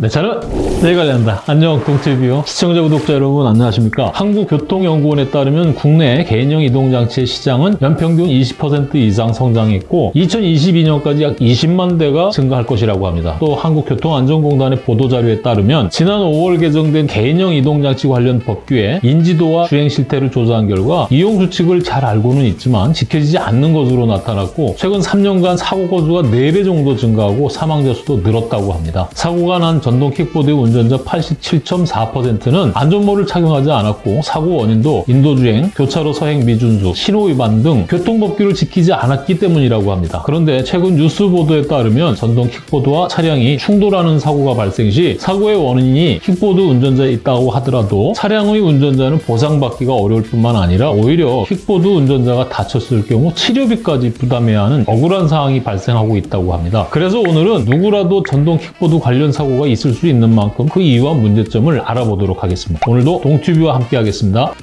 내 차는 내가 관련다. 안녕 동티뷰 시청자 구독자 여러분 안녕하십니까? 한국교통연구원에 따르면 국내 개인형 이동장치의 시장은 연평균 20% 이상 성장했고 2022년까지 약 20만 대가 증가할 것이라고 합니다. 또 한국교통안전공단의 보도자료에 따르면 지난 5월 개정된 개인형 이동장치 관련 법규에 인지도와 주행 실태를 조사한 결과 이용 수칙을 잘 알고는 있지만 지켜지지 않는 것으로 나타났고 최근 3년간 사고 건수가 4배 정도 증가하고 사망자 수도 늘었다고 합니다. 사고가 난 전동 킥보드 운전자 87.4%는 안전모를 착용하지 않았고 사고 원인도 인도주행, 교차로 서행 미준수, 신호위반 등 교통법규를 지키지 않았기 때문이라고 합니다. 그런데 최근 뉴스 보도에 따르면 전동 킥보드와 차량이 충돌하는 사고가 발생 시 사고의 원인이 킥보드 운전자에 있다고 하더라도 차량의 운전자는 보상받기가 어려울 뿐만 아니라 오히려 킥보드 운전자가 다쳤을 경우 치료비까지 부담해야 하는 억울한 상황이 발생하고 있다고 합니다. 그래서 오늘은 누구라도 전동 킥보드 관련 사고가 있을 수 있는 만큼 그 이유와 문제점을 알아보도록 하겠습니다. 오늘도 동튜브와 함께 하겠습니다.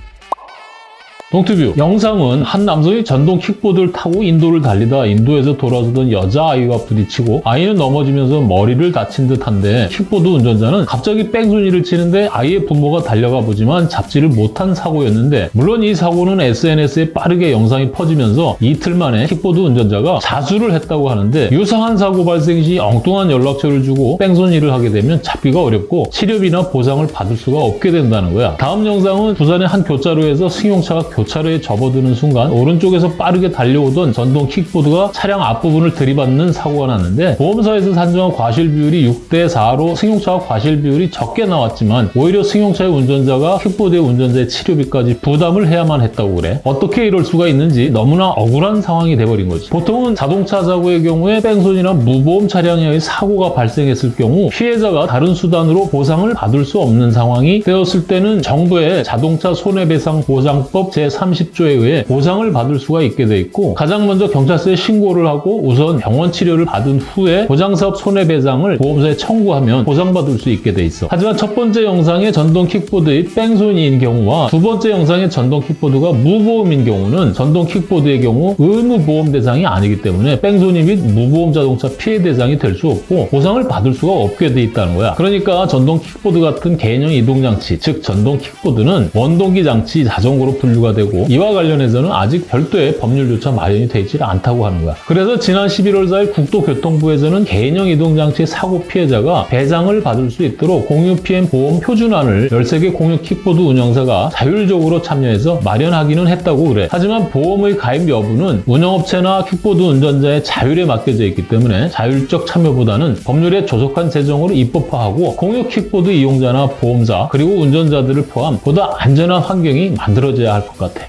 동투뷰 영상은 한 남성이 전동 킥보드를 타고 인도를 달리다 인도에서 돌아서던 여자아이와 부딪히고 아이는 넘어지면서 머리를 다친 듯한데 킥보드 운전자는 갑자기 뺑소니를 치는데 아이의 부모가 달려가 보지만 잡지를 못한 사고였는데 물론 이 사고는 SNS에 빠르게 영상이 퍼지면서 이틀 만에 킥보드 운전자가 자수를 했다고 하는데 유사한 사고 발생 시 엉뚱한 연락처를 주고 뺑소니를 하게 되면 잡기가 어렵고 치료비나 보상을 받을 수가 없게 된다는 거야. 다음 영상은 부산의 한 교차로에서 승용차가 교 차로에 접어드는 순간 오른쪽에서 빠르게 달려오던 전동 킥보드가 차량 앞부분을 들이받는 사고가 났는데 보험사에서 산정한 과실 비율이 6대 4로 승용차와 과실 비율이 적게 나왔지만 오히려 승용차의 운전자가 킥보드의 운전자의 치료비까지 부담을 해야만 했다고 그래. 어떻게 이럴 수가 있는지 너무나 억울한 상황이 돼버린 거지. 보통은 자동차 사고의 경우에 뺑소니나 무보험 차량에 의해 사고가 발생했을 경우 피해자가 다른 수단으로 보상을 받을 수 없는 상황이 되었을 때는 정부의 자동차 손해배상 보상법 제 30조에 의해 보상을 받을 수가 있게 돼 있고 가장 먼저 경찰서에 신고를 하고 우선 병원 치료를 받은 후에 보장사업 손해배상을 보험사에 청구하면 보상받을 수 있게 돼 있어. 하지만 첫 번째 영상의 전동 킥보드의 뺑소니인 경우와 두 번째 영상의 전동 킥보드가 무보험인 경우는 전동 킥보드의 경우 의무보험 대상이 아니기 때문에 뺑소니 및 무보험 자동차 피해 대상이 될 수 없고 보상을 받을 수가 없게 돼 있다는 거야. 그러니까 전동 킥보드 같은 개인형 이동장치, 즉 전동 킥보드는 원동기 장치 자전거로 분류가 되고 이와 관련해서는 아직 별도의 법률조차 마련이 되어 있지 않다고 하는 거야. 그래서 지난 11월 4일 국토교통부에서는 개인형 이동장치 사고 피해자가 배상을 받을 수 있도록 공유 피해 보험 표준안을 13개 공유 킥보드 운영사가 자율적으로 참여해서 마련하기는 했다고 그래. 하지만 보험의 가입 여부는 운영업체나 킥보드 운전자의 자율에 맡겨져 있기 때문에 자율적 참여보다는 법률에 조속한 제정으로 입법화하고 공유 킥보드 이용자나 보험사 그리고 운전자들을 포함 보다 안전한 환경이 만들어져야 할것 같아.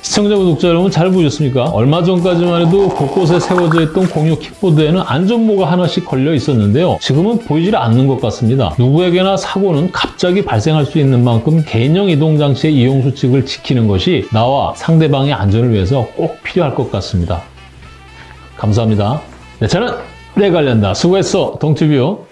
시청자, 구독자 여러분 잘 보셨습니까? 얼마 전까지만 해도 곳곳에 세워져 있던 공유 킥보드에는 안전모가 하나씩 걸려 있었는데요. 지금은 보이질 않는 것 같습니다. 누구에게나 사고는 갑자기 발생할 수 있는 만큼 개인형 이동장치의 이용 수칙을 지키는 것이 나와 상대방의 안전을 위해서 꼭 필요할 것 같습니다. 감사합니다. 내 차는 내 관련다. 수고했어, 동티뷰.